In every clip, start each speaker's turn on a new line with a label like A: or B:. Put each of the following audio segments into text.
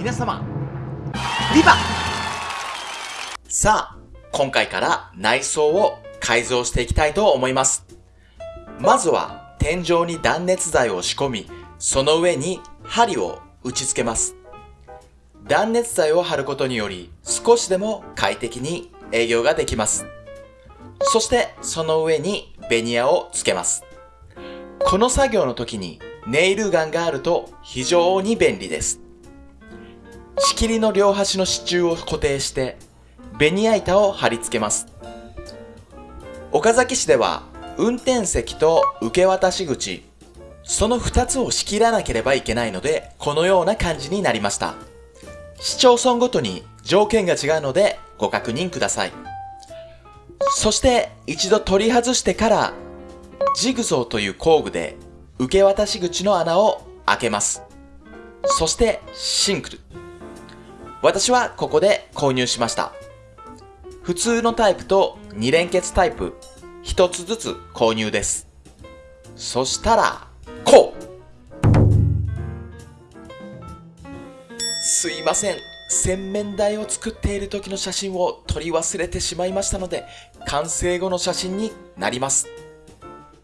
A: 皆様、ビバさあ、今回から内装を改造していきたいと思います。まずは天井に断熱材を仕込み、その上に針を打ち付けます。断熱材を貼ることにより少しでも快適に営業ができます。そしてその上にベニヤをつけます。この作業の時にネイルガンがあると非常に便利です。仕切りの両端の支柱を固定してベニヤ板を貼り付けます。岡崎市では運転席と受け渡し口、その2つを仕切らなければいけないのでこのような感じになりました。市町村ごとに条件が違うのでご確認ください。そして一度取り外してからジグゾーという工具で受け渡し口の穴を開けます。そしてシンクル。私はここで購入しました。普通のタイプと2連結タイプ1つずつ購入です。そしたら、こうすいません。洗面台を作っている時の写真を撮り忘れてしまいましたので、完成後の写真になります。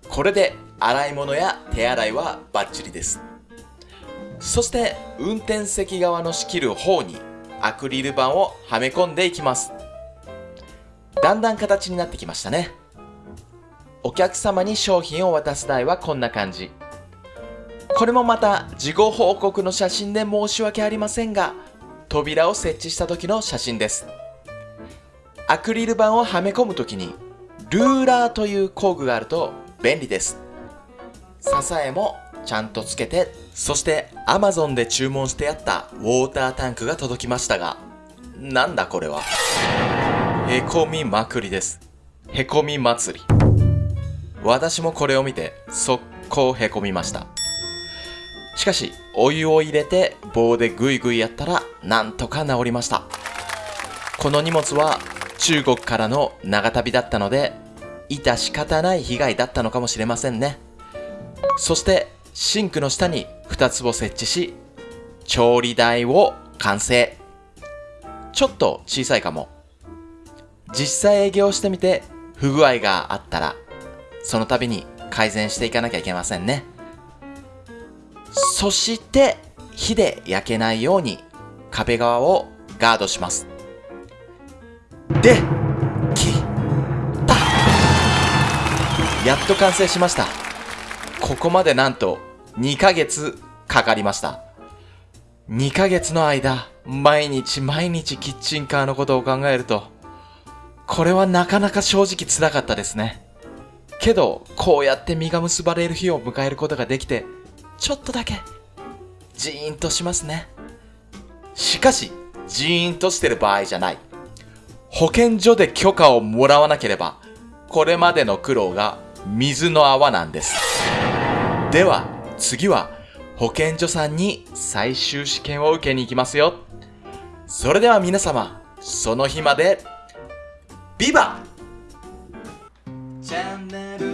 A: これで洗い物や手洗いはバッチリです。そして運転席側の仕切る方にアクリル板をはめ込んでいきます。だんだん形になってきましたね。お客様に商品を渡す台はこんな感じ。これもまた事後報告の写真で申し訳ありませんが、扉を設置した時の写真です。アクリル板をはめ込む時に、ルーラーという工具があると便利です。支えもちゃんとつけて、そして Amazon で注文してやったウォータータンクが届きましたが、なんだこれは？へこみまくりです。へこみ祭り。私もこれを見て速攻へこみました。しかし、お湯を入れて棒でぐいぐいやったらなんとか治りました。この荷物は中国からの長旅だったので、致し方ない被害だったのかもしれませんね。そしてシンクの下に2つを設置し、調理台を完成。ちょっと小さいかも。実際営業してみて不具合があったら、その度に改善していかなきゃいけませんね。そして火で焼けないように壁側をガードします。で、きたやっと完成しました。ここまでなんと2ヶ月かかりました。2ヶ月の間、毎日毎日キッチンカーのことを考えると、これはなかなか正直辛かったですね。けど、こうやって実が結ばれる日を迎えることができて、ちょっとだけ、ジーンとしますね。しかし、ジーンとしてる場合じゃない。保健所で許可をもらわなければ、これまでの苦労が水の泡なんです。では次は保健所さんに最終試験を受けに行きますよ。それでは皆様その日まで。ビバ!チャンネル